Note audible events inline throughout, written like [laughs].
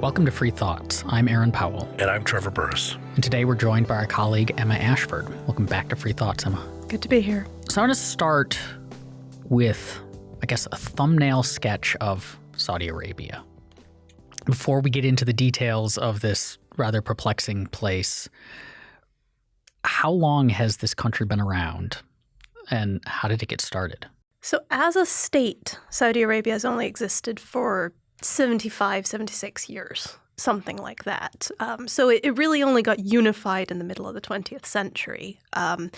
Welcome to Free Thoughts. I'm Aaron Powell. And I'm Trevor Burrus. And today we're joined by our colleague Emma Ashford. Welcome back to Free Thoughts, Emma. Good to be here. So I want to start with, I guess, a thumbnail sketch of Saudi Arabia. Before we get into the details of this rather perplexing place, how long has this country been around and how did it get started? So, as a state, Saudi Arabia has only existed for 75, 76 years something like that. Um, so it, it, really only got unified in the middle of the 20th century. Um,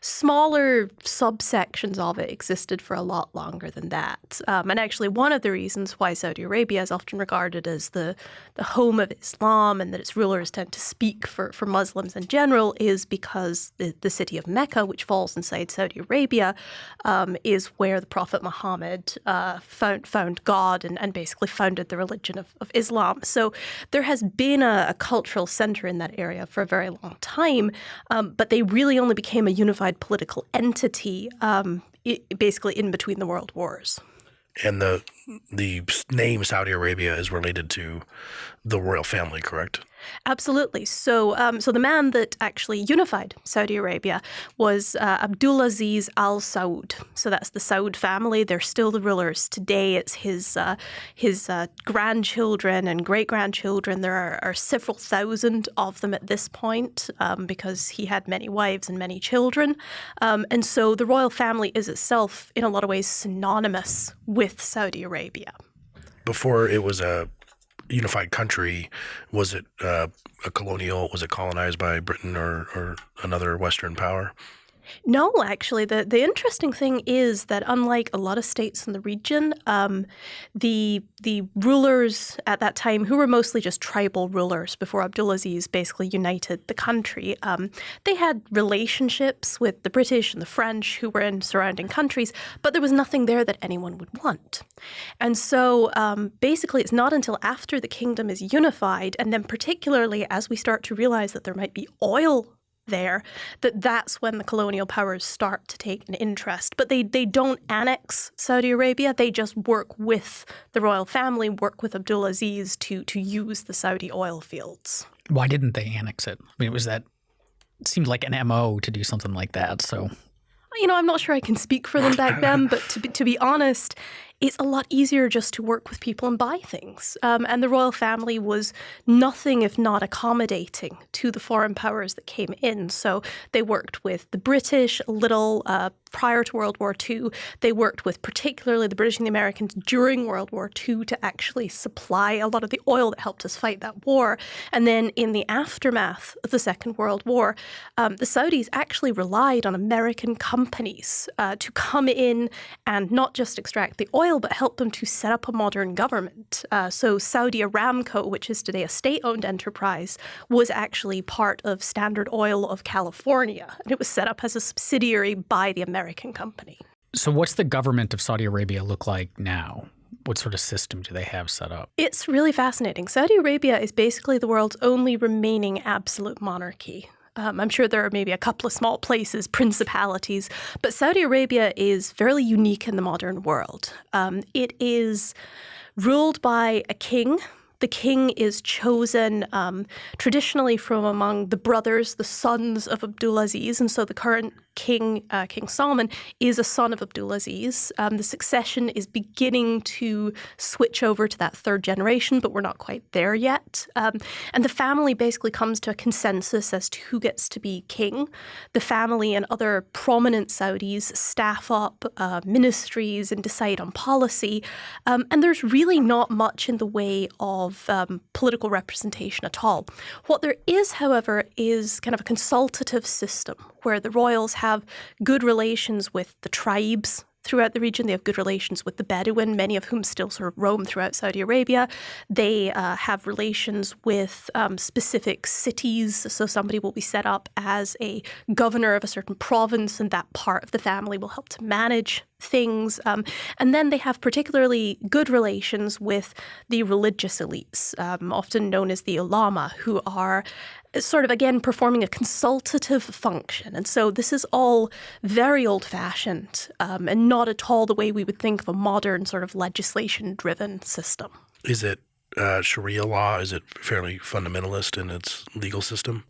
smaller subsections of it existed for a lot longer than that. Um, and actually, one of the reasons why Saudi Arabia is often regarded as the, the home of Islam and that its rulers tend to speak for, for Muslims in general is because the, the city of Mecca, which falls inside Saudi Arabia, um, is where the Prophet Muhammad uh, found, found God and, and basically founded the religion of, of Islam. So there has been a, a cultural center in that area for a very long time, um, but they really only became a unified political entity um, it, basically in between the world wars. And the the name Saudi Arabia is related to the royal family, correct? Absolutely. So, um, so the man that actually unified Saudi Arabia was uh, Abdulaziz Al Saud. So that's the Saud family. They're still the rulers today. It's his uh, his uh, grandchildren and great grandchildren. There are, are, several thousand of them at this point um, because he had many wives and many children. Um, and so the royal family is itself, in a lot of ways, synonymous with Saudi Arabia. Before it was a unified country, was it uh, a colonial? Was it colonized by Britain or, or another Western power? No, actually, the the interesting thing is that unlike a lot of states in the region, um, the the rulers at that time, who were mostly just tribal rulers before Abdulaziz basically united the country, um, they had relationships with the British and the French, who were in surrounding countries, but there was nothing there that anyone would want. And so, um, basically, it's not until after the kingdom is unified, and then particularly as we start to realize that there might be oil there that that's when the colonial powers start to take an interest. But they they don't annex Saudi Arabia. They just work with the royal family work with Abdulaziz to to use the Saudi oil fields. Why didn't they annex it? I mean it was that it seemed like an mo to do something like that so. You know i'm not sure i can speak for them back then but to be, to be honest it's a lot easier just to work with people and buy things. Um, and the royal family was nothing if not accommodating to the foreign powers that came in. So they worked with the British a little uh, prior to World War II. They worked with particularly the British and the Americans during World War II to actually supply a lot of the oil that helped us fight that war. And then in the aftermath of the Second World War, um, the Saudis actually relied on American companies uh, to come in and not just extract the oil, but help them to set up a modern government. Uh, so Saudi Aramco, which is today a state-owned enterprise, was actually part of Standard Oil of California, and it was set up as a subsidiary by the American company. So, what's the government of Saudi Arabia look like now? What sort of system do they have set up? It's really fascinating. Saudi Arabia is basically the world's only remaining absolute monarchy. Um, I'm sure there are maybe a couple of small places, principalities, but Saudi Arabia is fairly unique in the modern world. Um, it is ruled by a king the king is chosen um, traditionally from among the brothers, the sons of Abdulaziz, and so the current king, uh, King Salman, is a son of Abdulaziz. Um, the succession is beginning to switch over to that third generation, but we're not quite there yet. Um, and the family basically comes to a consensus as to who gets to be king. The family and other prominent Saudis staff up uh, ministries and decide on policy. Um, and there's really not much in the way of um, political representation at all. What there is, however, is kind of a consultative system where the royals have good relations with the tribes throughout the region. They have good relations with the Bedouin, many of whom still sort of roam throughout Saudi Arabia. They uh, have relations with um, specific cities. So somebody will be set up as a governor of a certain province, and that part of the family will help to manage things. Um, and then they have particularly good relations with the religious elites, um, often known as the ulama, who are sort of again performing a consultative function. And so this is all very old fashioned um, and not at all the way we would think of a modern sort of legislation driven system. Is it uh, Sharia law? Is it fairly fundamentalist in its legal system?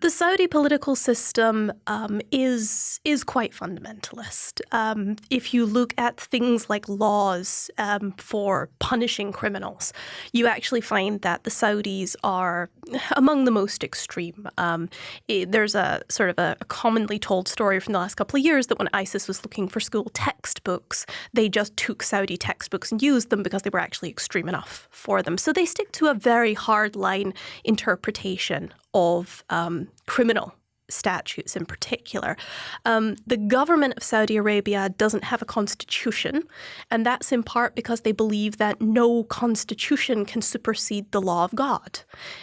The Saudi political system um, is is quite fundamentalist. Um, if you look at things like laws um, for punishing criminals, you actually find that the Saudis are among the most extreme. Um, it, there's a sort of a, a, commonly told story from the last couple of years that when ISIS was looking for school textbooks, they just took Saudi textbooks and used them because they were actually extreme enough for them. So they stick to a very hard line interpretation of um, criminal statutes in particular. Um, the government of Saudi Arabia doesn't have a constitution, and that's in part because they believe that no constitution can supersede the law of God.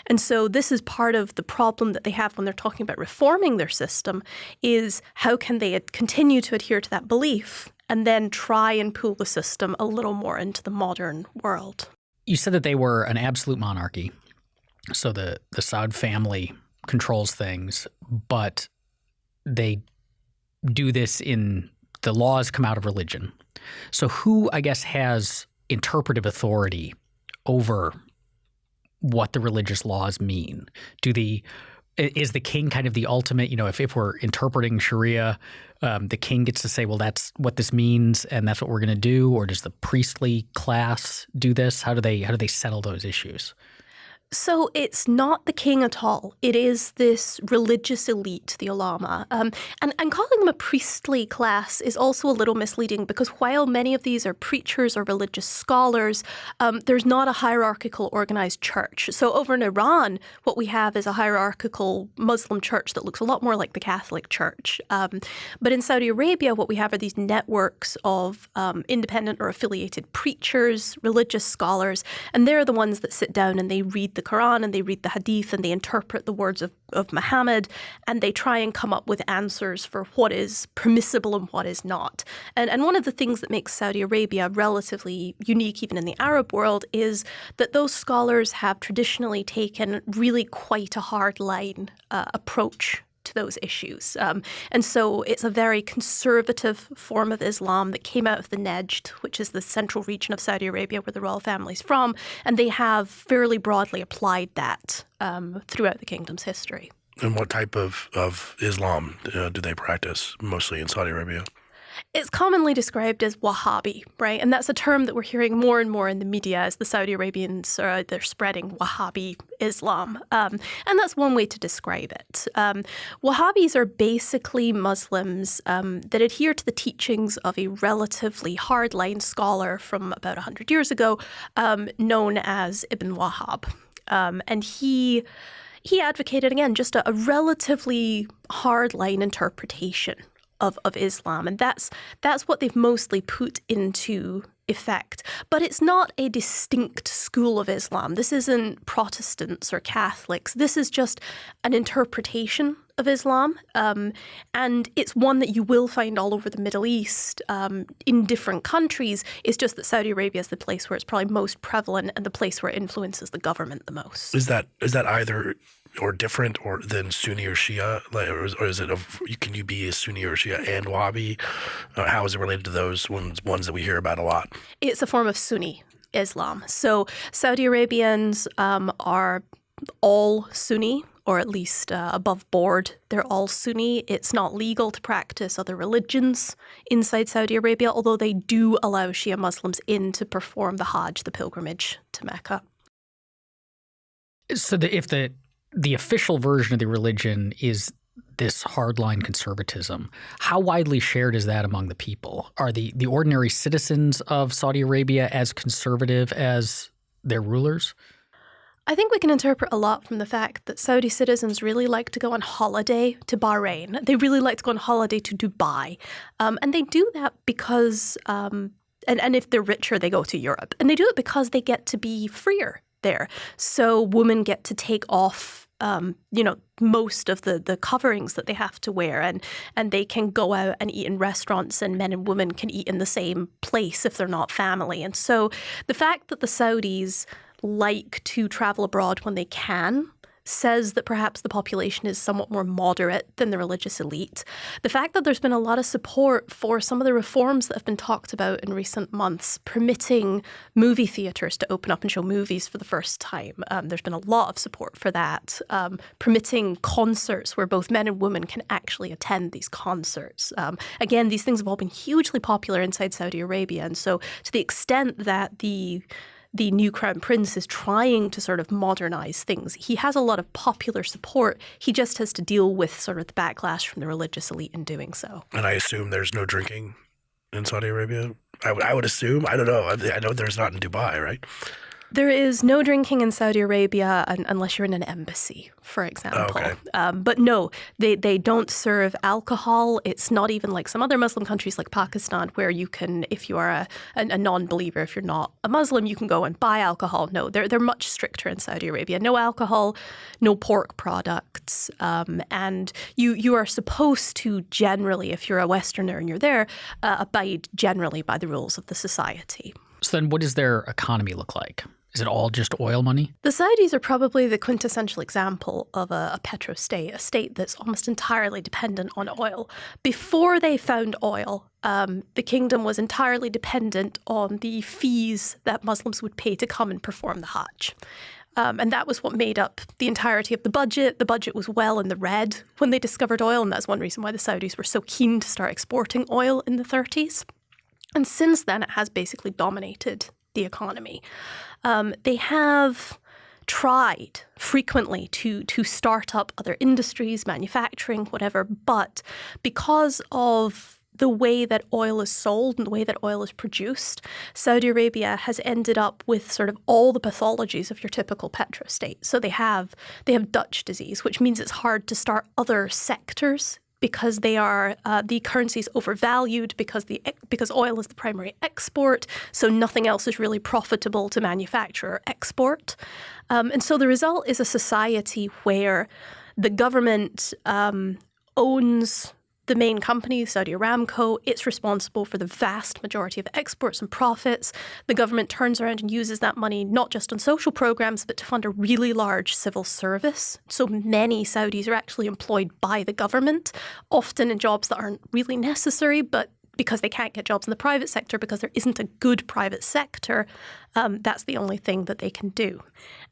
And so this is part of the problem that they have when they're talking about reforming their system is how can they continue to adhere to that belief and then try and pull the system a little more into the modern world. You said that they were an absolute monarchy so the the Saud family controls things, but they do this in the laws come out of religion. So who I guess has interpretive authority over what the religious laws mean? Do the is the king kind of the ultimate? You know, if, if we're interpreting Sharia, um, the king gets to say, well, that's what this means, and that's what we're going to do, or does the priestly class do this? How do they how do they settle those issues? So it's not the king at all. It is this religious elite, the ulama. Um, and, and calling them a priestly class is also a little misleading because while many of these are preachers or religious scholars, um, there's not a hierarchical organized church. So over in Iran, what we have is a hierarchical Muslim church that looks a lot more like the Catholic Church. Um, but in Saudi Arabia, what we have are these networks of um, independent or affiliated preachers, religious scholars, and they're the ones that sit down and they read the Quran and they read the Hadith and they interpret the words of, of Muhammad and they try and come up with answers for what is permissible and what is not. And, and one of the things that makes Saudi Arabia relatively unique, even in the Arab world, is that those scholars have traditionally taken really quite a hard line uh, approach to those issues. Um, and so it's a very conservative form of Islam that came out of the Najd, which is the central region of Saudi Arabia where the royal family is from, and they have fairly broadly applied that um, throughout the kingdom's history. And what type of, of Islam uh, do they practice mostly in Saudi Arabia? It's commonly described as Wahhabi, right? And that's a term that we're hearing more and more in the media as the Saudi Arabians are they're spreading Wahhabi Islam, um, and that's one way to describe it. Um, Wahhabis are basically Muslims um, that adhere to the teachings of a relatively hardline scholar from about hundred years ago, um, known as Ibn Wahhab, um, and he he advocated again just a, a relatively hardline interpretation of, of Islam. And that's that's what they've mostly put into effect. But it's not a distinct school of Islam. This isn't Protestants or Catholics. This is just an interpretation of Islam. Um, and it's one that you will find all over the Middle East um, in different countries. It's just that Saudi Arabia is the place where it's probably most prevalent and the place where it influences the government the most. Is that is that either or different or than Sunni or Shia? Like, or, is, or is it a, can you be a Sunni or Shia and Wahhabi? Uh, how is it related to those ones ones that we hear about a lot? It's a form of Sunni Islam. So Saudi Arabians um, are all Sunni or at least uh, above board. They're all Sunni. It's not legal to practice other religions inside Saudi Arabia, although they do allow Shia Muslims in to perform the Hajj, the pilgrimage to Mecca. So the, if the the official version of the religion is this hardline conservatism. How widely shared is that among the people? Are the, the ordinary citizens of Saudi Arabia as conservative as their rulers? I think we can interpret a lot from the fact that Saudi citizens really like to go on holiday to Bahrain. They really like to go on holiday to Dubai. Um, and they do that because, um, and, and if they're richer, they go to Europe. And they do it because they get to be freer there. So women get to take off um, you know, most of the the coverings that they have to wear, and and they can go out and eat in restaurants, and men and women can eat in the same place if they're not family. And so, the fact that the Saudis like to travel abroad when they can says that perhaps the population is somewhat more moderate than the religious elite. The fact that there's been a lot of support for some of the reforms that have been talked about in recent months, permitting movie theatres to open up and show movies for the first time. Um, there's been a lot of support for that. Um, permitting concerts where both men and women can actually attend these concerts. Um, again, these things have all been hugely popular inside Saudi Arabia. And so, to the extent that the the new crown prince is trying to sort of modernize things. He has a lot of popular support. He just has to deal with sort of the backlash from the religious elite in doing so. And I assume there's no drinking in Saudi Arabia. I, I would assume. I don't know. I, I know there's not in Dubai, right? There is no drinking in Saudi Arabia unless you're in an embassy, for example. Okay. Um, but no, they, they don't serve alcohol. It's not even like some other Muslim countries like Pakistan, where you can, if you are a, a, a non believer, if you're not a Muslim, you can go and buy alcohol. No, they're, they're much stricter in Saudi Arabia. No alcohol, no pork products. Um, and you, you are supposed to generally, if you're a Westerner and you're there, uh, abide generally by the rules of the society. So then, what does their economy look like? Is it all just oil money? The Saudis are probably the quintessential example of a, a petro state, a state that's almost entirely dependent on oil. Before they found oil, um, the kingdom was entirely dependent on the fees that Muslims would pay to come and perform the Hajj. Um, and that was what made up the entirety of the budget. The budget was well in the red when they discovered oil, and that's one reason why the Saudis were so keen to start exporting oil in the 30s. And since then, it has basically dominated the economy. Um, they have tried frequently to to start up other industries, manufacturing, whatever, but because of the way that oil is sold and the way that oil is produced, Saudi Arabia has ended up with sort of all the pathologies of your typical petrostate. So they have they have Dutch disease, which means it's hard to start other sectors because they are uh, the currency is overvalued because the because oil is the primary export, so nothing else is really profitable to manufacture or export, um, and so the result is a society where the government um, owns the main company, Saudi Aramco, it's responsible for the vast majority of exports and profits. The government turns around and uses that money not just on social programs, but to fund a really large civil service. So many Saudis are actually employed by the government, often in jobs that aren't really necessary, but because they can't get jobs in the private sector because there isn't a good private sector, um, that's the only thing that they can do.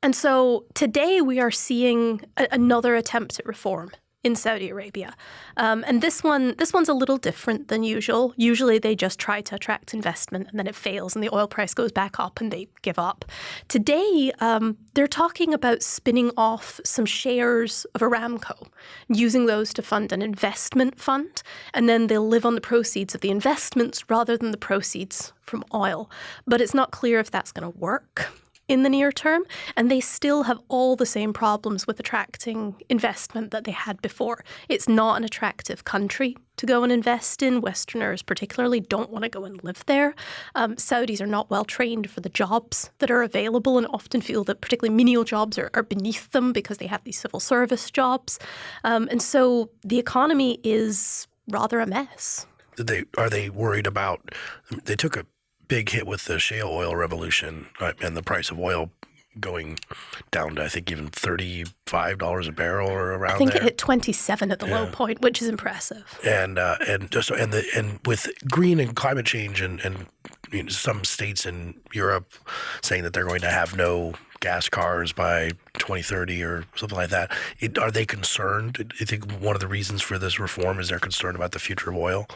And so today we are seeing a- another attempt at reform in Saudi Arabia. Um, and this one, this one's a little different than usual. Usually, they just try to attract investment, and then it fails, and the oil price goes back up, and they give up. Today, um, they're talking about spinning off some shares of Aramco, using those to fund an investment fund, and then they'll live on the proceeds of the investments rather than the proceeds from oil. But it's not clear if that's going to work in the near term, and they still have all the same problems with attracting investment that they had before. It's not an attractive country to go and invest in. Westerners, particularly, don't want to go and live there. Um, Saudis are not well trained for the jobs that are available and often feel that particularly menial jobs are, are beneath them because they have these civil service jobs. Um, and so the economy is rather a mess. They are they worried about? They took a big hit with the shale oil revolution uh, and the price of oil going down to I think even thirty five dollars a barrel or around. I think there. it hit twenty seven at the yeah. low point, which is impressive. And uh, and just and the and with green and climate change and and you know, some states in Europe saying that they're going to have no gas cars by 2030 or something like that. It, are they concerned? I think one of the reasons for this reform is they're concerned about the future of oil?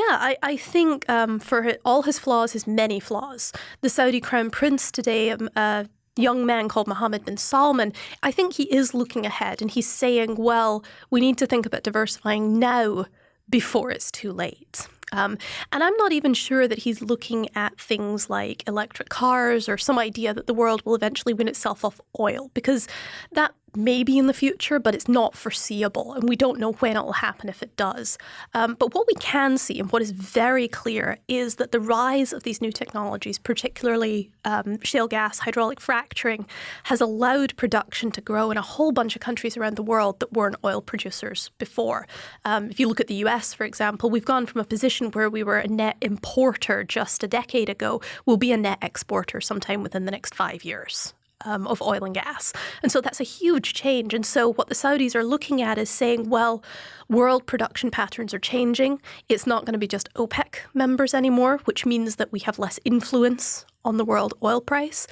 Yeah, I, I think um, for all his flaws, his many flaws, the Saudi crown prince today, um, a young man called Mohammed bin Salman, I think he is looking ahead and he's saying, well, we need to think about diversifying now before it's too late. Um, and I'm not even sure that he's looking at things like electric cars or some idea that the world will eventually win itself off oil, because that maybe in the future, but it's not foreseeable, and we don't know when it will happen if it does. Um, but what we can see, and what is very clear, is that the rise of these new technologies, particularly um, shale gas, hydraulic fracturing, has allowed production to grow in a whole bunch of countries around the world that weren't oil producers before. Um, if you look at the US, for example, we've gone from a position where we were a net importer just a decade ago, we'll be a net exporter sometime within the next five years. Um, of oil and gas. And so that's a huge change. And so what the Saudis are looking at is saying, well, world production patterns are changing. It's not going to be just OPEC members anymore, which means that we have less influence on the world oil price.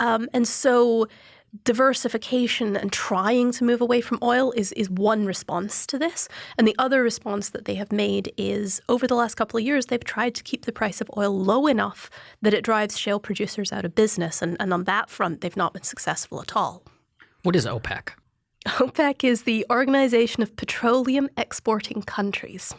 Um, and so diversification and trying to move away from oil is, is one response to this. And the other response that they have made is over the last couple of years, they've tried to keep the price of oil low enough that it drives shale producers out of business. And, and on that front, they've not been successful at all. What is OPEC? OPEC is the Organization of Petroleum Exporting Countries.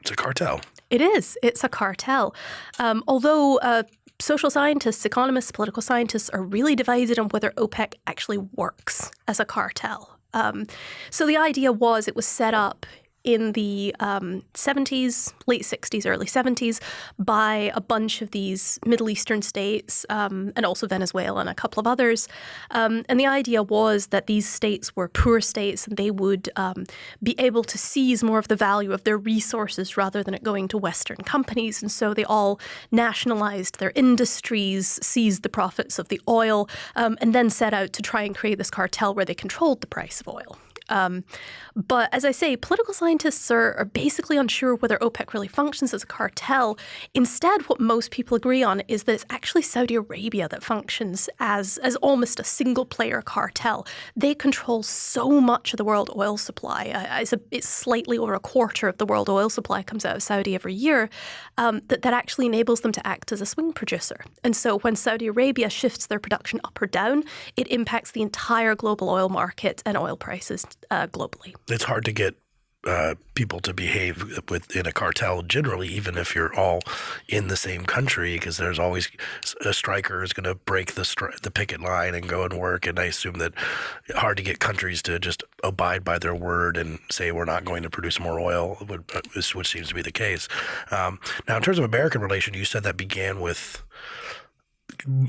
It's a cartel. It is. It's a cartel. Um, although uh, social scientists, economists, political scientists are really divided on whether OPEC actually works as a cartel. Um, so the idea was it was set up in the um, 70s, late 60s, early 70s by a bunch of these Middle Eastern states um, and also Venezuela and a couple of others. Um, and the idea was that these states were poor states and they would um, be able to seize more of the value of their resources rather than it going to Western companies. And so they all nationalized their industries, seized the profits of the oil, um, and then set out to try and create this cartel where they controlled the price of oil. Um, but as I say, political scientists are, are, basically unsure whether OPEC really functions as a cartel. Instead, what most people agree on is that it's actually Saudi Arabia that functions as, as almost a single player cartel. They control so much of the world oil supply. It's, a, it's, slightly over a quarter of the world oil supply comes out of Saudi every year. Um, that, that actually enables them to act as a swing producer. And so when Saudi Arabia shifts their production up or down, it impacts the entire global oil market and oil prices uh, globally. It's hard to get uh, people to behave within a cartel generally, even if you're all in the same country, because there's always a striker is going to break the stri- the picket line and go and work. And I assume that hard to get countries to just abide by their word and say we're not going to produce more oil, which seems to be the case. Um, now, in terms of American relation, you said that began with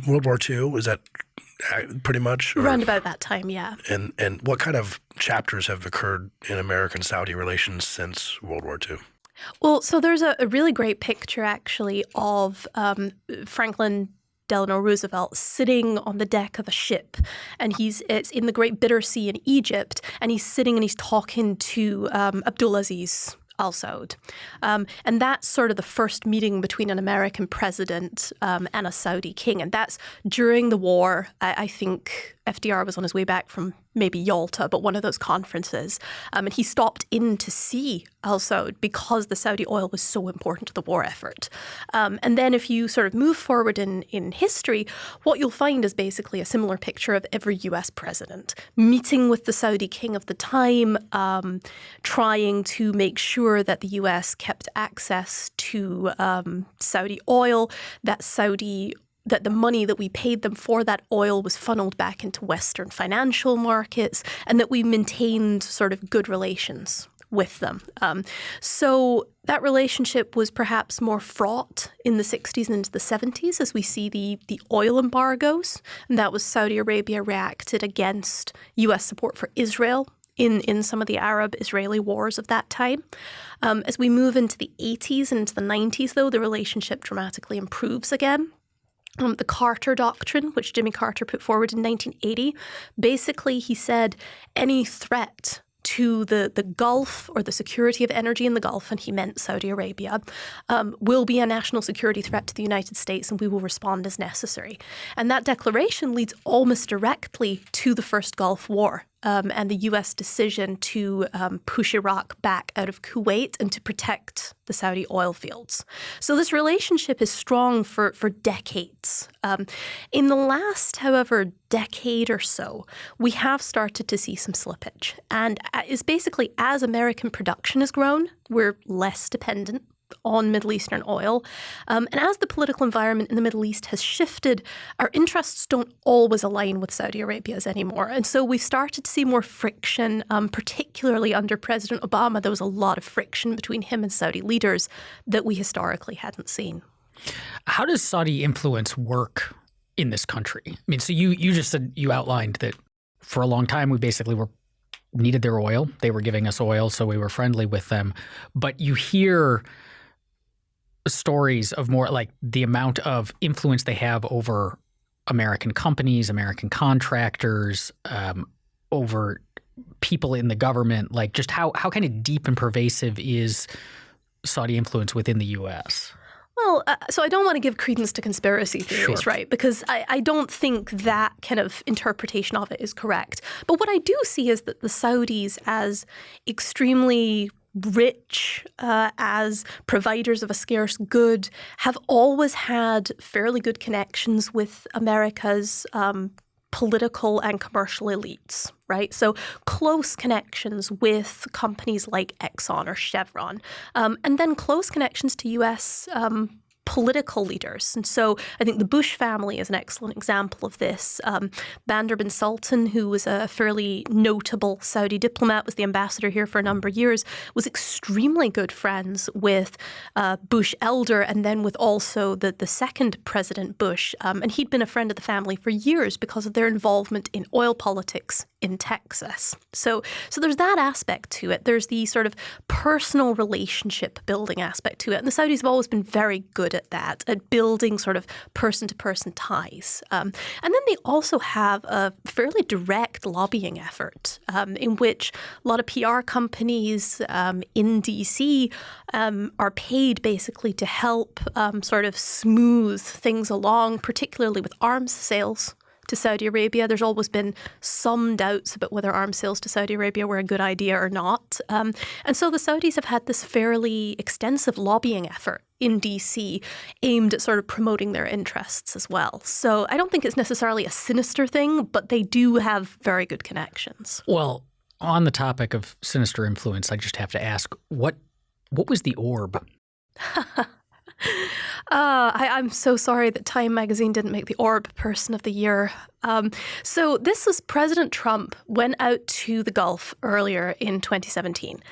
World War II. Is that pretty much? Or, Around about that time, yeah. And and what kind of chapters have occurred in American-Saudi relations since World War II? Well, so there's a, a really great picture actually of um, Franklin Delano Roosevelt sitting on the deck of a ship, and he's it's in the Great Bitter Sea in Egypt, and he's sitting and he's talking to um, Abdulaziz Um, and that's sort of the first meeting between an American president um, and a Saudi king. And that's during the war. I, I think FDR was on his way back from maybe Yalta, but one of those conferences. Um, and he stopped in to see Al Saud because the Saudi oil was so important to the war effort. Um, and then if you sort of move forward in, in history, what you'll find is basically a similar picture of every US president meeting with the Saudi king of the time, um, trying to make sure that the US kept access to um, Saudi oil, that Saudi that the money that we paid them for that oil was funneled back into Western financial markets and that we maintained sort of good relations with them. Um, so that relationship was perhaps more fraught in the 60s and into the 70s as we see the, the oil embargoes. And that was Saudi Arabia reacted against U.S. support for Israel in, in some of the Arab Israeli wars of that time. Um, as we move into the 80s and into the 90s, though, the relationship dramatically improves again. Um, the Carter Doctrine, which Jimmy Carter put forward in 1980, basically he said any threat to the, the Gulf or the security of energy in the Gulf, and he meant Saudi Arabia, um, will be a national security threat to the United States and we will respond as necessary. And that declaration leads almost directly to the first Gulf War um, and the U.S. decision to um, push Iraq back out of Kuwait and to protect the Saudi oil fields. So this relationship is strong for, for decades. Um, in the last, however, decade or so, we have started to see some slippage. And it's uh, basically as American production has grown, we're less dependent on Middle Eastern oil. Um, and as the political environment in the Middle East has shifted, our interests don't always align with Saudi Arabia's anymore. And so we've started to see more friction, um, particularly under President Obama. There was a lot of friction between him and Saudi leaders that we historically hadn't seen. How does Saudi influence work in this country? I mean, so you you just said you outlined that for a long time we basically were needed their oil. They were giving us oil, so we were friendly with them. But you hear stories of more like the amount of influence they have over American companies, American contractors, um, over people in the government? Like, just how how kind of deep and pervasive is Saudi influence within the U.S.? Well, uh, so I don't want to give credence to conspiracy theories, Sure. right? Because I, I don't think that kind of interpretation of it is correct. But what I do see is that the Saudis, as extremely rich, uh, as providers of a scarce good, have always had fairly good connections with America's um, political and commercial elites, right? So close connections with companies like Exxon or Chevron, um, and then close connections to U.S. Um, political leaders. And so I think the Bush family is an excellent example of this. Um, Bandar bin Sultan, who was a fairly notable Saudi diplomat, was the ambassador here for a number of years, was extremely good friends with uh, Bush elder and then with also the, the second President Bush. Um, and he'd been a friend of the family for years because of their involvement in oil politics in Texas. So, so there's that aspect to it. There's the sort of personal relationship building aspect to it. And the Saudis have always been very good at that, at building sort of person to person ties. Um, and then they also have a fairly direct lobbying effort um, in which a lot of PR companies um, in DC um, are paid basically to help um, sort of smooth things along, particularly with arms sales to Saudi Arabia. There's always been some doubts about whether arms sales to Saudi Arabia were a good idea or not. Um, and so the Saudis have had this fairly extensive lobbying effort in DC aimed at sort of promoting their interests as well. So I don't think it's necessarily a sinister thing, but they do have very good connections. Well, on the topic of sinister influence, I just have to ask what what was the orb? [laughs] [laughs] Uh, I, I'm so sorry that Time magazine didn't make the Orb Person of the Year. Um, so this was President Trump went out to the Gulf earlier in 2017,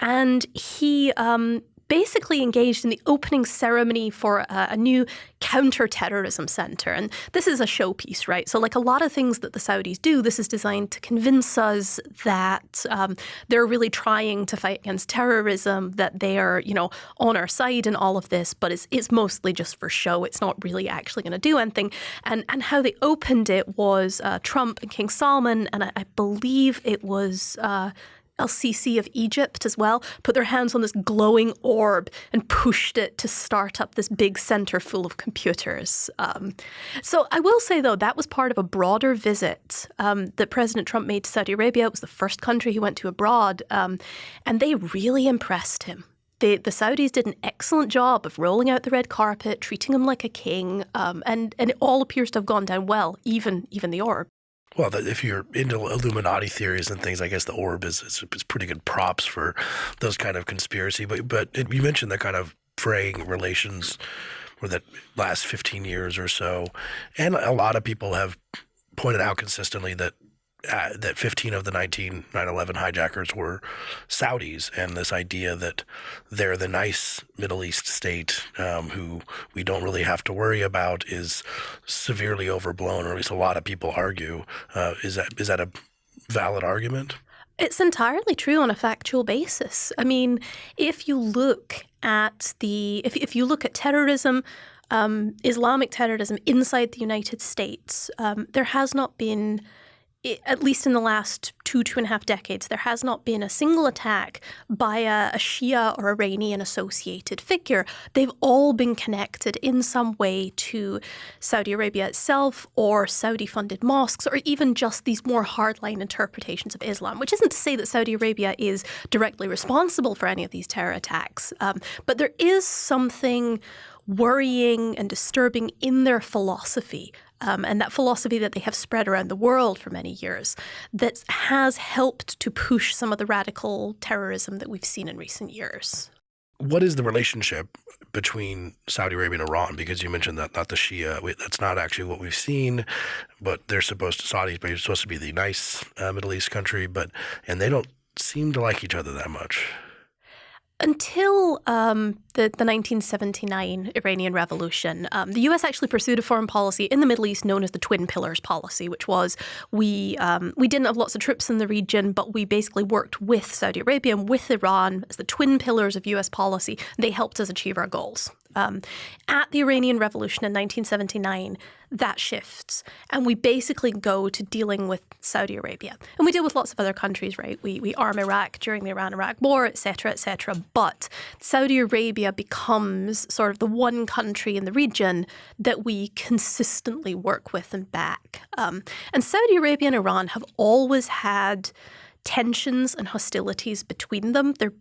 and he um, basically engaged in the opening ceremony for a, a new counterterrorism center. And this is a showpiece, right? So, like a lot of things that the Saudis do, this is designed to convince us that um, they're really trying to fight against terrorism, that they are, you know, on our side in all of this, but it's, it's mostly just for show. It's not really actually going to do anything. And, and how they opened it was uh, Trump and King Salman, and I, I believe it was. Uh, El Sisi of Egypt as well, put their hands on this glowing orb and pushed it to start up this big center full of computers. Um, so I will say, though, that was part of a broader visit um, that President Trump made to Saudi Arabia. It was the first country he went to abroad, um, and they really impressed him. The, the Saudis did an excellent job of rolling out the red carpet, treating him like a king, um, and, and it all appears to have gone down well, even even the orb. Well, if you're into Illuminati theories and things, I guess the orb is, is pretty good props for those kind of conspiracy. But but it, you mentioned the kind of fraying relations for that last 15 years or so, and a lot of people have pointed out consistently that uh, that 15 of the 19 9/11 hijackers were Saudis, and this idea that they're the nice Middle East state um, who we don't really have to worry about is severely overblown, or at least a lot of people argue. Uh, is that is that a valid argument? It's entirely true on a factual basis. I mean, if you look at the if if you look at terrorism, um, Islamic terrorism inside the United States, um, there has not been i- at least in the last two, two and a half decades, there has not been a single attack by a, a Shia or Iranian associated figure. They've all been connected in some way to Saudi Arabia itself or Saudi funded mosques or even just these more hardline interpretations of Islam, which isn't to say that Saudi Arabia is directly responsible for any of these terror attacks. Um, but there is something worrying and disturbing in their philosophy. Um, and that philosophy that they have spread around the world for many years that has helped to push some of the radical terrorism that we've seen in recent years. What is the relationship between Saudi Arabia and Iran? Because you mentioned that not the Shia. we- That's not actually what we've seen, but they're supposed to Saudi are supposed to be the nice uh, Middle East country, but and they don't seem to like each other that much. Until um, the, the 1979 Iranian Revolution, um, the U.S. actually pursued a foreign policy in the Middle East known as the Twin Pillars policy, which was we um, we didn't have lots of troops in the region, but we basically worked with Saudi Arabia and with Iran as the twin pillars of U.S. policy. They helped us achieve our goals. Um, at the Iranian Revolution in 1979, that shifts, and we basically go to dealing with Saudi Arabia, and we deal with lots of other countries, right? We we arm Iraq during the Iran-Iraq War, et cetera, et cetera. But Saudi Arabia becomes sort of the one country in the region that we consistently work with and back. Um, and Saudi Arabia and Iran have always had tensions and hostilities between them. They're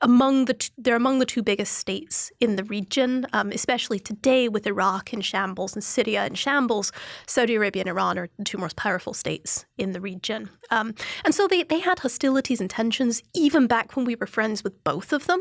among the they're among the two biggest states in the region, um, especially today with Iraq in shambles and Syria in shambles. Saudi Arabia and Iran are the two most powerful states in the region, um, and so they they had hostilities and tensions even back when we were friends with both of them.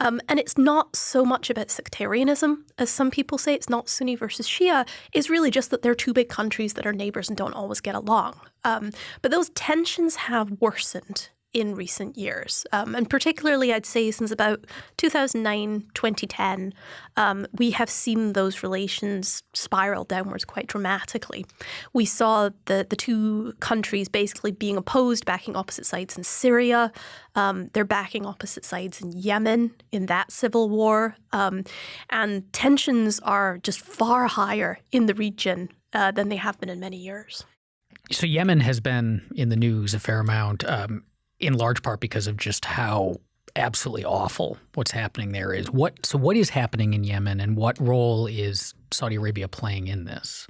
Um, and it's not so much about sectarianism as some people say. It's not Sunni versus Shia. It's really just that they're two big countries that are neighbors and don't always get along. Um, but those tensions have worsened in recent years. Um, and particularly, I'd say since about 2009, 2010, um, we have seen those relations spiral downwards quite dramatically. We saw the, the two countries basically being opposed, backing opposite sides in Syria. Um, they're backing opposite sides in Yemen in that civil war. Um, and tensions are just far higher in the region uh, than they have been in many years. So Yemen has been in the news a fair amount. Um, in large part because of just how absolutely awful what's happening there is. What so what is happening in Yemen and what role is Saudi Arabia playing in this?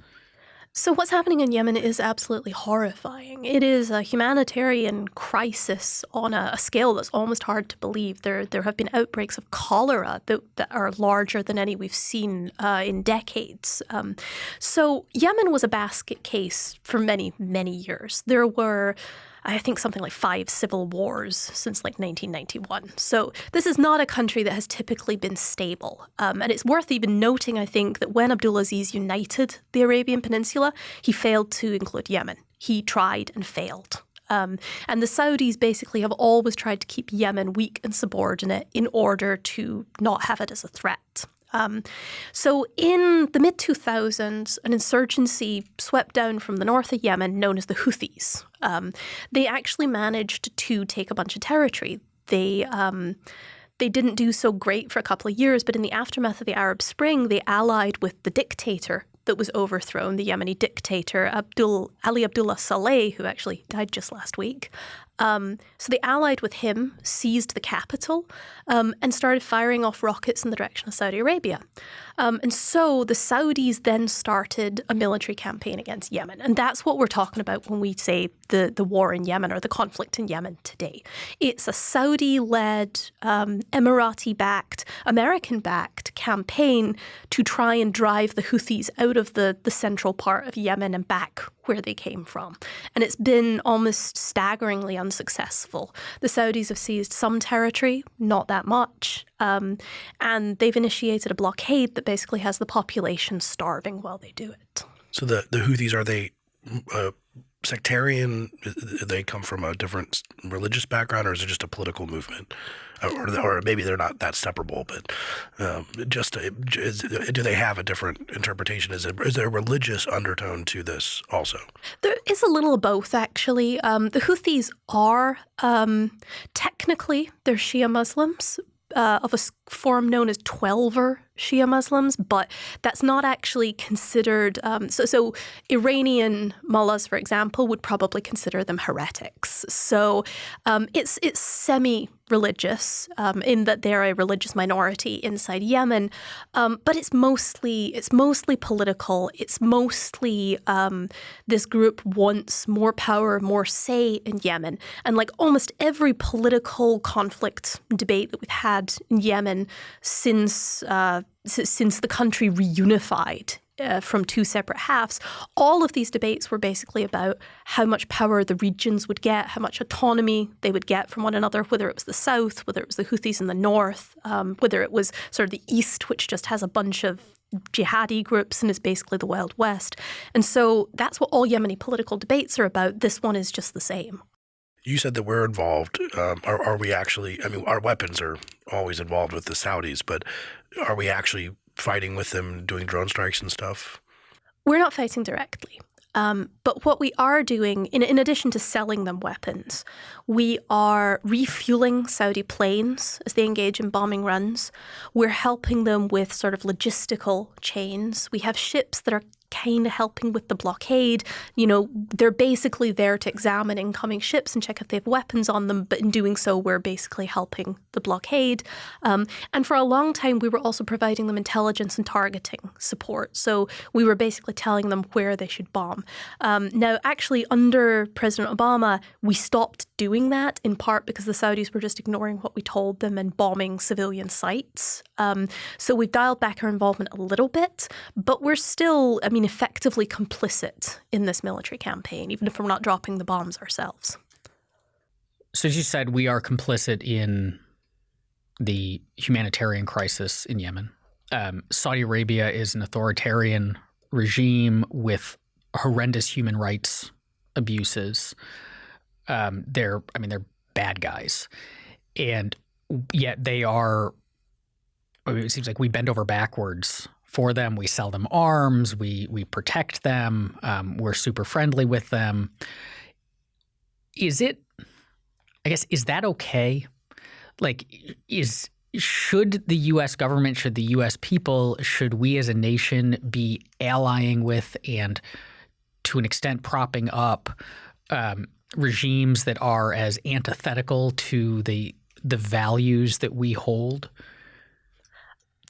So, what's happening in Yemen is absolutely horrifying. It is a humanitarian crisis on a, a, scale that's almost hard to believe. There, there have been outbreaks of cholera that, that are larger than any we've seen uh, in decades. Um, so, Yemen was a basket case for many, many years. There were I think something like five civil wars since like 1991. So this is not a country that has typically been stable. Um, and it's worth even noting, I think, that when Abdulaziz united the Arabian Peninsula, he failed to include Yemen. He tried and failed. Um, and the Saudis basically have always tried to keep Yemen weak and subordinate in order to not have it as a threat. Um, so, in the mid 2000s, an insurgency swept down from the north of Yemen known as the Houthis. Um, they actually managed to take a bunch of territory. They um, they didn't do so great for a couple of years, but in the aftermath of the Arab Spring, they allied with the dictator that was overthrown, the Yemeni dictator Abdul Ali Abdullah Saleh, who actually died just last week. Um, so they allied with him, seized the capital, um, and started firing off rockets in the direction of Saudi Arabia. Um, and so the Saudis then started a military campaign against Yemen. And that's what we're talking about when we say the, the war in Yemen or the conflict in Yemen today. It's a Saudi led, um, Emirati backed, American backed campaign to try and drive the Houthis out of the, the central part of Yemen and back where they came from. And it's been almost staggeringly unsuccessful. The Saudis have seized some territory, not that much, um, and they've initiated a blockade that basically has the population starving while they do it. So the, the Houthis, are they uh, sectarian? They come from a different religious background, or is it just a political movement? Or, or maybe they're not that separable, but um, just a, is, do they have a different interpretation? Is, it, is there a religious undertone to this also? There is a little of both, actually. Um, the Houthis are um, technically they're Shia Muslims, uh, of a form known as Twelver Shia Muslims, but that's not actually considered. Um, so, so Iranian mullahs, for example, would probably consider them heretics. So um, it's it's semi religious um, in that they're a religious minority inside Yemen, um, but it's mostly it's mostly political. It's mostly um, this group wants more power, more say in Yemen, and like almost every political conflict debate that we've had in Yemen since uh, since the country reunified uh, from two separate halves, all of these debates were basically about how much power the regions would get, how much autonomy they would get from one another, whether it was the south, whether it was the Houthis in the north, um, whether it was sort of the east, which just has a bunch of jihadi groups and is basically the Wild West. And so that's what all Yemeni political debates are about. This one is just the same. You said that we're involved. Um, are, are we actually? I mean, our weapons are always involved with the Saudis, but are we actually fighting with them, doing drone strikes and stuff? We're not fighting directly. Um, but what we are doing, in, in addition to selling them weapons, we are refueling Saudi planes as they engage in bombing runs. We're helping them with sort of logistical chains. We have ships that are kind of helping with the blockade. You know, they're basically there to examine incoming ships and check if they have weapons on them, but in doing so, we're basically helping the blockade. Um, and for a long time, we were also providing them intelligence and targeting support. So we were basically telling them where they should bomb. Um, now, actually, under President Obama, we stopped doing that in part because the Saudis were just ignoring what we told them and bombing civilian sites. Um, so we've dialed back our involvement a little bit, but we're still, I mean, effectively complicit in this military campaign, even if we're not dropping the bombs ourselves. So, as you said, we are complicit in the humanitarian crisis in Yemen. Um, Saudi Arabia is an authoritarian regime with horrendous human rights abuses. Um, they're, I mean, they're bad guys, and yet they are. I mean, it seems like we bend over backwards for them. We sell them arms. We we protect them. Um, we're super friendly with them. Is it? I guess is that okay? Like, is should the U.S. government, should the U.S. people, should we as a nation be allying with and to an extent propping up um, regimes that are as antithetical to the the values that we hold?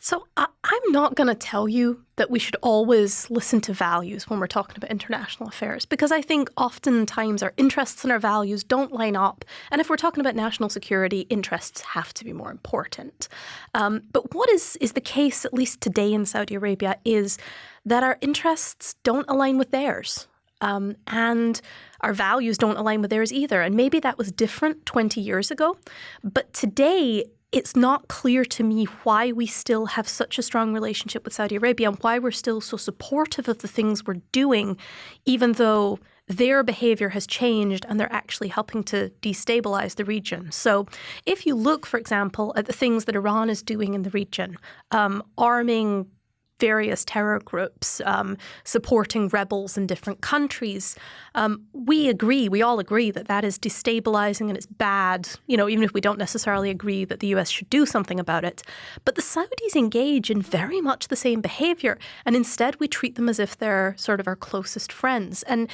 So I, am not going to tell you that we should always listen to values when we're talking about international affairs, because I think oftentimes our interests and our values don't line up. And if we're talking about national security, interests have to be more important. Um, but what is is the case, at least today in Saudi Arabia, is that our interests don't align with theirs. Um, and our values don't align with theirs either. And maybe that was different 20 years ago. But today, it's not clear to me why we still have such a strong relationship with Saudi Arabia and why we're still so supportive of the things we're doing, even though their behavior has changed and they're actually helping to destabilize the region. So, if you look, for example, at the things that Iran is doing in the region, um, arming various terror groups um, supporting rebels in different countries. Um, we agree, we all agree that that is destabilizing and it's bad, you know, even if we don't necessarily agree that the US should do something about it. But the Saudis engage in very much the same behavior, and instead we treat them as if they're sort of our closest friends. And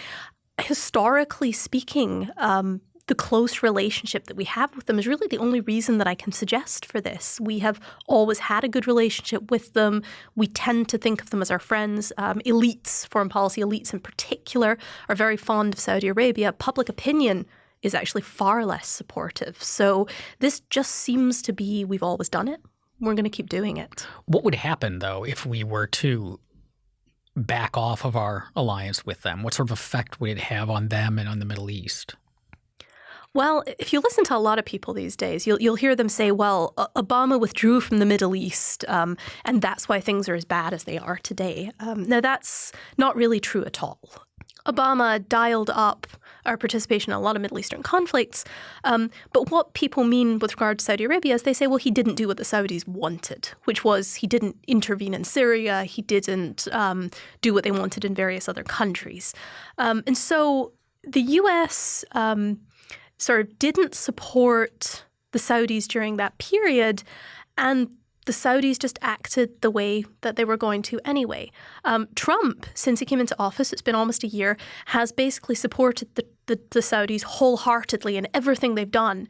historically speaking, um, the close relationship that we have with them is really the only reason that I can suggest for this. We have always had a good relationship with them. We tend to think of them as our friends. Um, elites, foreign policy elites in particular, are very fond of Saudi Arabia. Public opinion is actually far less supportive. So this just seems to be we've always done it. We're going to keep doing it. What would happen, though, if we were to back off of our alliance with them? What sort of effect would it have on them and on the Middle East? Well, if you listen to a lot of people these days, you'll, you'll hear them say, well, Obama withdrew from the Middle East, um, and that's why things are as bad as they are today. Um, now, that's not really true at all. Obama dialed up our participation in a lot of Middle Eastern conflicts. Um, but what people mean with regard to Saudi Arabia is they say, well, he didn't do what the Saudis wanted, which was he didn't intervene in Syria, he didn't um, do what they wanted in various other countries. Um, and so the US um, sort of didn't support the Saudis during that period, and the Saudis just acted the way that they were going to anyway. Um, Trump, since he came into office, it's been almost a year, has basically supported the, the, the Saudis wholeheartedly in everything they've done,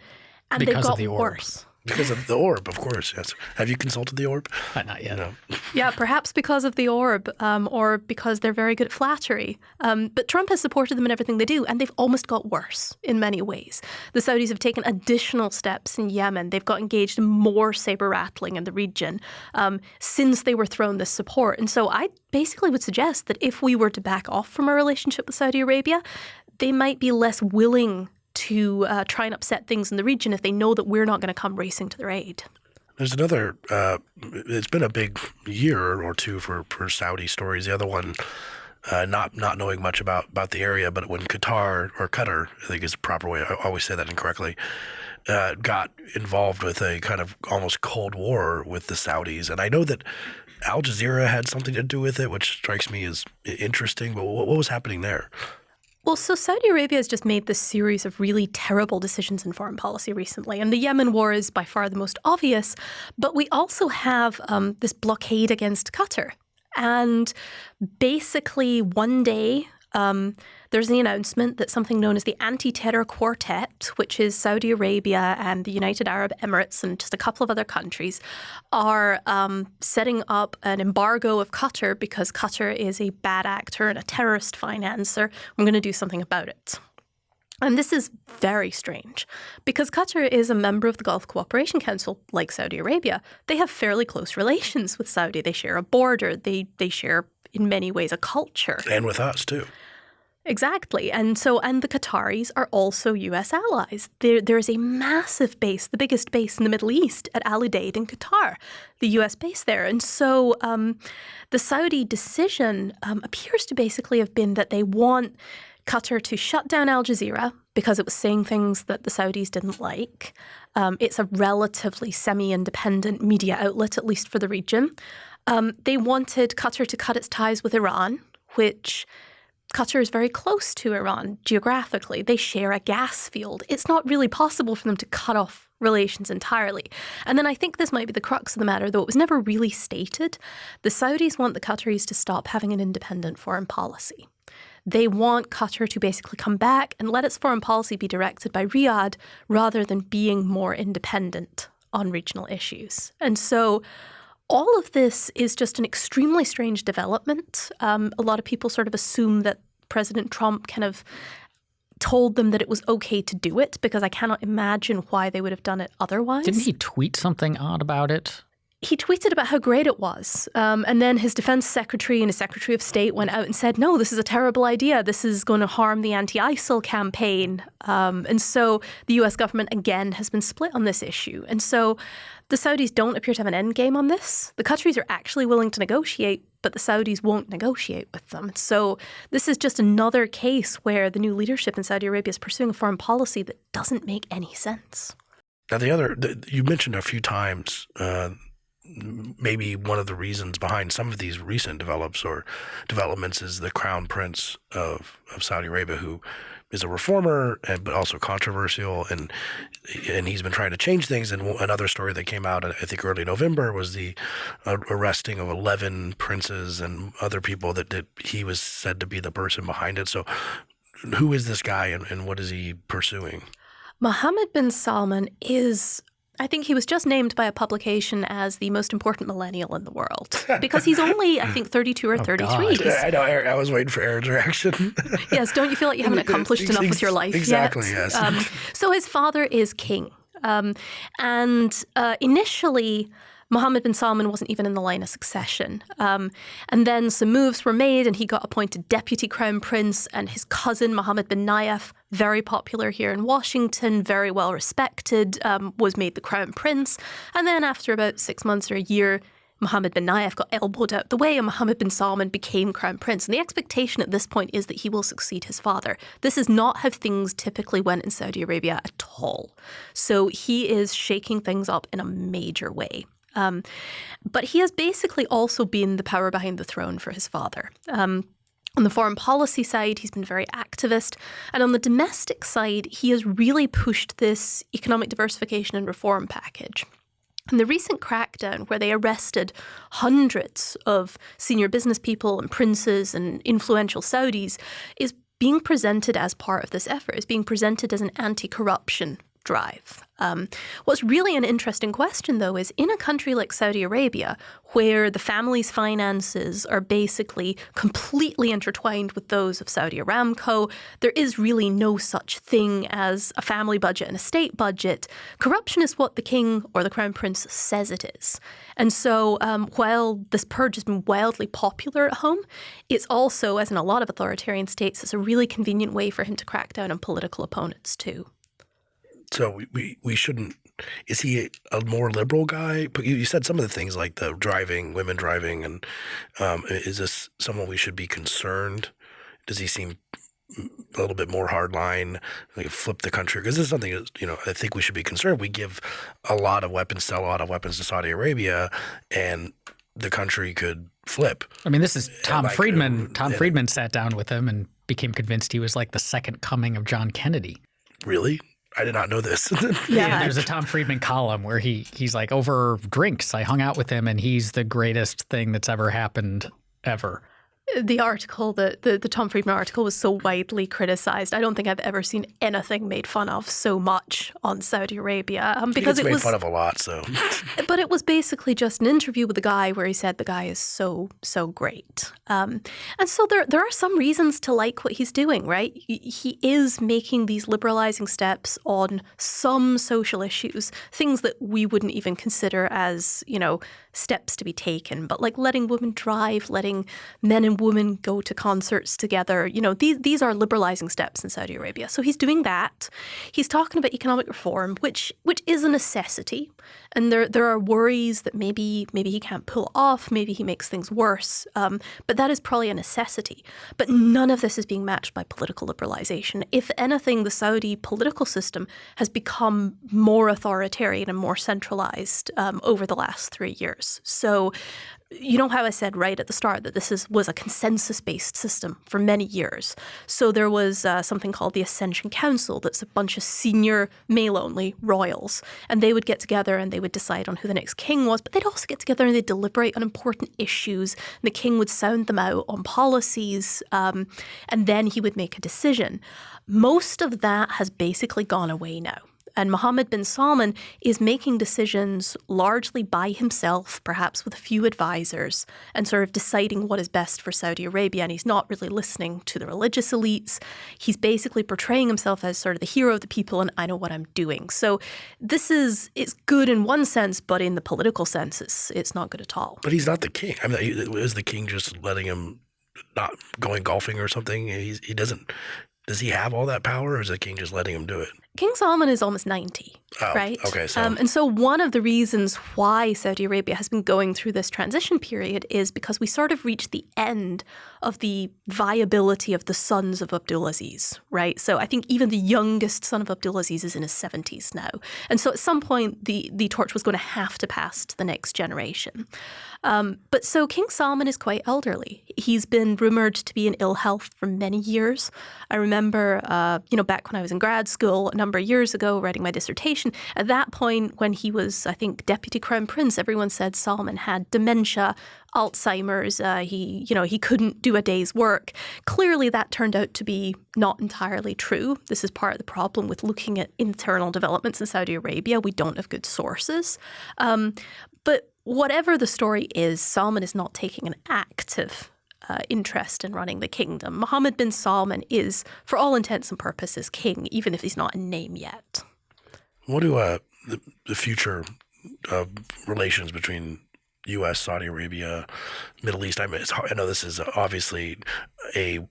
and because they've got the worse. Because of the orb, of course. Yes. Have you consulted the orb? Uh, not yet. No. [laughs] yeah, perhaps because of the orb, um, or because they're very good at flattery. Um, but Trump has supported them in everything they do, and they've almost got worse in many ways. The Saudis have taken additional steps in Yemen. They've got engaged in more saber rattling in the region um, since they were thrown this support. And so I basically would suggest that if we were to back off from our relationship with Saudi Arabia, they might be less willing to uh, try and upset things in the region if they know that we're not going to come racing to their aid. There's another. Uh, it's been a big year or two for, for Saudi stories. The other one, uh, not not knowing much about, about the area, but when Qatar or Qatar, I think is the proper way. I always say that incorrectly. Uh, got involved with a kind of almost cold war with the Saudis, and I know that Al Jazeera had something to do with it, which strikes me as interesting. But what, what was happening there? Well, so Saudi Arabia has just made this series of really terrible decisions in foreign policy recently. And the Yemen war is by far the most obvious. But we also have um, this blockade against Qatar. And basically, one day, um, there's the announcement that something known as the Anti Terror Quartet, which is Saudi Arabia and the United Arab Emirates and just a couple of other countries, are um, setting up an embargo of Qatar because Qatar is a bad actor and a terrorist financer. I'm going to do something about it. And this is very strange because Qatar is a member of the Gulf Cooperation Council, like Saudi Arabia. They have fairly close relations with Saudi. They share a border. They they share in many ways a culture. And with us too. Exactly. And so, and the Qataris are also US allies. There, there's a massive base, the biggest base in the Middle East at Al Udeid in Qatar, the US base there. And so um, the Saudi decision um, appears to basically have been that they want Qatar to shut down Al Jazeera because it was saying things that the Saudis didn't like. Um, it's a relatively semi independent media outlet, at least for the region. Um, they wanted Qatar to cut its ties with Iran, which Qatar is very close to Iran geographically. They share a gas field. It's not really possible for them to cut off relations entirely. And then I think this might be the crux of the matter, though it was never really stated. The Saudis want the Qataris to stop having an independent foreign policy. They want Qatar to basically come back and let its foreign policy be directed by Riyadh rather than being more independent on regional issues. And so all of this is just an extremely strange development. Um, a lot of people sort of assume that President Trump kind of told them that it was okay to do it because I cannot imagine why they would have done it otherwise. Didn't he tweet something odd about it? He tweeted about how great it was. Um, and then his defense secretary and his secretary of state went out and said, no, this is a terrible idea. This is going to harm the anti ISIL campaign. Um, and so the US government, again, has been split on this issue. And so the Saudis don't appear to have an end game on this. The Qataris are actually willing to negotiate, but the Saudis won't negotiate with them. So this is just another case where the new leadership in Saudi Arabia is pursuing a foreign policy that doesn't make any sense. Now, the other, the, you mentioned a few times uh, maybe one of the reasons behind some of these recent develops or developments is the crown prince of, of Saudi Arabia, who is a reformer and but also controversial, and and he's been trying to change things. And another story that came out, I think early November, was the uh, arresting of eleven princes and other people that, that he was said to be the person behind it. So, who is this guy, and, and what is he pursuing? Mohammed bin Salman is I think he was just named by a publication as the most important millennial in the world [laughs] because he's only, I think, 32 or 33. Oh, I know. I was waiting for Aaron's reaction. [laughs] yes. Don't you feel like you haven't [laughs] accomplished enough with your life exactly, yet? Exactly, yes. Um, so his father is king. Um, and uh, initially, Mohammed bin Salman wasn't even in the line of succession. Um, and then some moves were made, and he got appointed deputy crown prince, and his cousin, Mohammed bin Nayef, very popular here in Washington, very well respected, um, was made the crown prince. And then after about six months or a year, Mohammed bin Nayef got elbowed out the way and Mohammed bin Salman became crown prince. And the expectation at this point is that he will succeed his father. This is not how things typically went in Saudi Arabia at all. So he is shaking things up in a major way. Um, but he has basically also been the power behind the throne for his father. Um, on the foreign policy side, he's been very activist. And on the domestic side, he has really pushed this economic diversification and reform package. And the recent crackdown, where they arrested hundreds of senior business people and princes and influential Saudis, is being presented as part of this effort, is being presented as an anti corruption drive. Um, what's really an interesting question, though, is in a country like Saudi Arabia, where the family's finances are basically completely intertwined with those of Saudi Aramco, there is really no such thing as a family budget and a state budget. Corruption is what the king or the crown prince says it is. And so um, while this purge has been wildly popular at home, it's also, as in a lot of authoritarian states, it's a really convenient way for him to crack down on political opponents, too. So we, we, we shouldn't. Is he a more liberal guy? But you, you said some of the things like the driving, women driving, and um, is this someone we should be concerned? Does he seem a little bit more hardline, like flip the country? Because this is something that, you know I think we should be concerned. We give a lot of weapons, sell a lot of weapons to Saudi Arabia, and the country could flip. I mean, this is Tom like, Friedman. uh, Tom. Friedman sat down with him and became convinced he was like the second coming of John Kennedy. Really? I did not know this. [laughs] Yeah. there's a Tom Friedman column where he he's like over drinks. I hung out with him, and he's the greatest thing that's ever happened ever. The article, the, the the Tom Friedman article, was so widely criticized. I don't think I've ever seen anything made fun of so much on Saudi Arabia um, because it made was. fun of a lot. So [laughs] But it was basically just an interview with the guy where he said the guy is so so great, um, and so there there are some reasons to like what he's doing. Right, he, he is making these liberalizing steps on some social issues, things that we wouldn't even consider as you know steps to be taken, but like letting women drive, letting men and women go to concerts together. You know, these these are liberalizing steps in Saudi Arabia. So he's doing that. He's talking about economic reform, which which is a necessity. And there there are worries that maybe maybe he can't pull off, maybe he makes things worse. Um, but that is probably a necessity. But none of this is being matched by political liberalization. If anything, the Saudi political system has become more authoritarian and more centralized um, over the last three years. So you know how I said right at the start that this is was a consensus-based system for many years. So there was uh, something called the Ascension Council. That's a bunch of senior male-only royals, and they would get together and they would decide on who the next king was. But they'd also get together and they'd deliberate on important issues. The king would sound them out on policies, um, and then he would make a decision. Most of that has basically gone away now. And Mohammed bin Salman is making decisions largely by himself, perhaps with a few advisors, and sort of deciding what is best for Saudi Arabia. And he's not really listening to the religious elites. He's basically portraying himself as sort of the hero of the people and I know what I'm doing. So this is it's good in one sense, but in the political sense, it's, it's not good at all. But he's not the king. I mean, is the king just letting him not going golfing or something? He's, he doesn't. Does he have all that power, or is the king just letting him do it? King Salman is almost 90, Oh, right? okay, so- Um, and so one of the reasons why Saudi Arabia has been going through this transition period is because we sort of reached the end of the viability of the sons of Abdulaziz, right? So I think even the youngest son of Abdulaziz is in his 70s now. And so at some point, the, the torch was going to have to pass to the next generation. Um, but so King Salman is quite elderly. He's been rumored to be in ill health for many years. I remember, uh, you know, back when I was in grad school a number of years ago, writing my dissertation. At that point, when he was, I think, deputy crown prince, everyone said Salman had dementia, Alzheimer's. Uh, he, you know, he couldn't do a day's work. Clearly, that turned out to be not entirely true. This is part of the problem with looking at internal developments in Saudi Arabia. We don't have good sources. Um, but whatever the story is, Salman is not taking an active uh, interest in running the kingdom. Mohammed bin Salman is, for all intents and purposes, king, even if he's not in name yet. What do uh, the, the future uh, relations between U.S., Saudi Arabia, Middle East? I mean, I know this is obviously a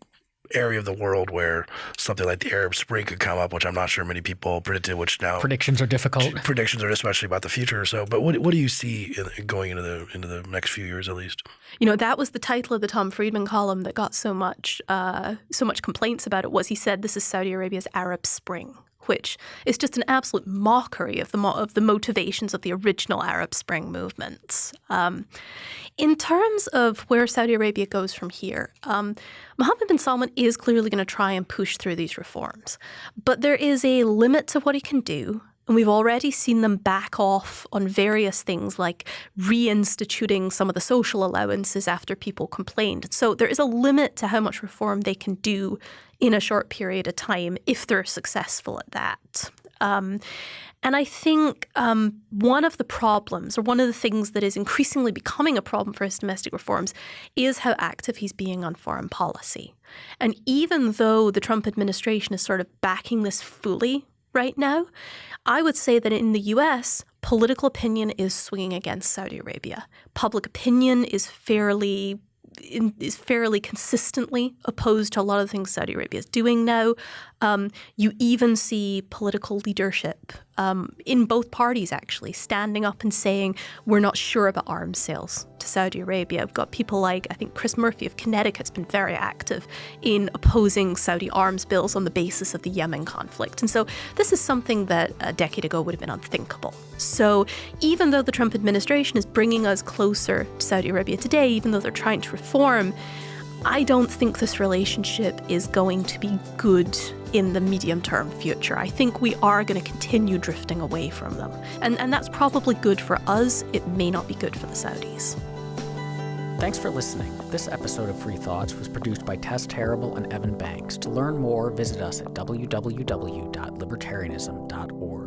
area of the world where something like the Arab Spring could come up, which I'm not sure many people predicted. Which now Predictions are difficult. [laughs] predictions are especially about the future. So, but what what do you see in, going into the into the next few years at least? You know, that was the title of the Tom Friedman column that got so much uh, so much complaints about it. Was he said this is Saudi Arabia's Arab Spring, which is just an absolute mockery of the mo- of the motivations of the original Arab Spring movements. Um, in terms of where Saudi Arabia goes from here, um, Mohammed bin Salman is clearly going to try and push through these reforms, but there is a limit to what he can do. And we've already seen them back off on various things like reinstituting some of the social allowances after people complained. So there is a limit to how much reform they can do in a short period of time if they're successful at that. Um, and I think um, one of the problems, or one of the things that is increasingly becoming a problem for his domestic reforms, is how active he's being on foreign policy. And even though the Trump administration is sort of backing this fully right now, I would say that in the US, political opinion is swinging against Saudi Arabia. Public opinion is fairly in, is fairly consistently opposed to a lot of the things Saudi Arabia is doing now. Um, you even see political leadership um, in both parties, actually, standing up and saying, we're not sure about arms sales to Saudi Arabia. We've got people like, I think Chris Murphy of Connecticut's been very active in opposing Saudi arms bills on the basis of the Yemen conflict. And so this is something that a decade ago would have been unthinkable. So even though the Trump administration is bringing us closer to Saudi Arabia today, even though they're trying to reform, I don't think this relationship is going to be good in the medium term future. I think we are going to continue drifting away from them. And, and that's probably good for us. It may not be good for the Saudis. Thanks for listening. This episode of Free Thoughts was produced by Tess Terrible and Evan Banks. To learn more, visit us at www.libertarianism.org.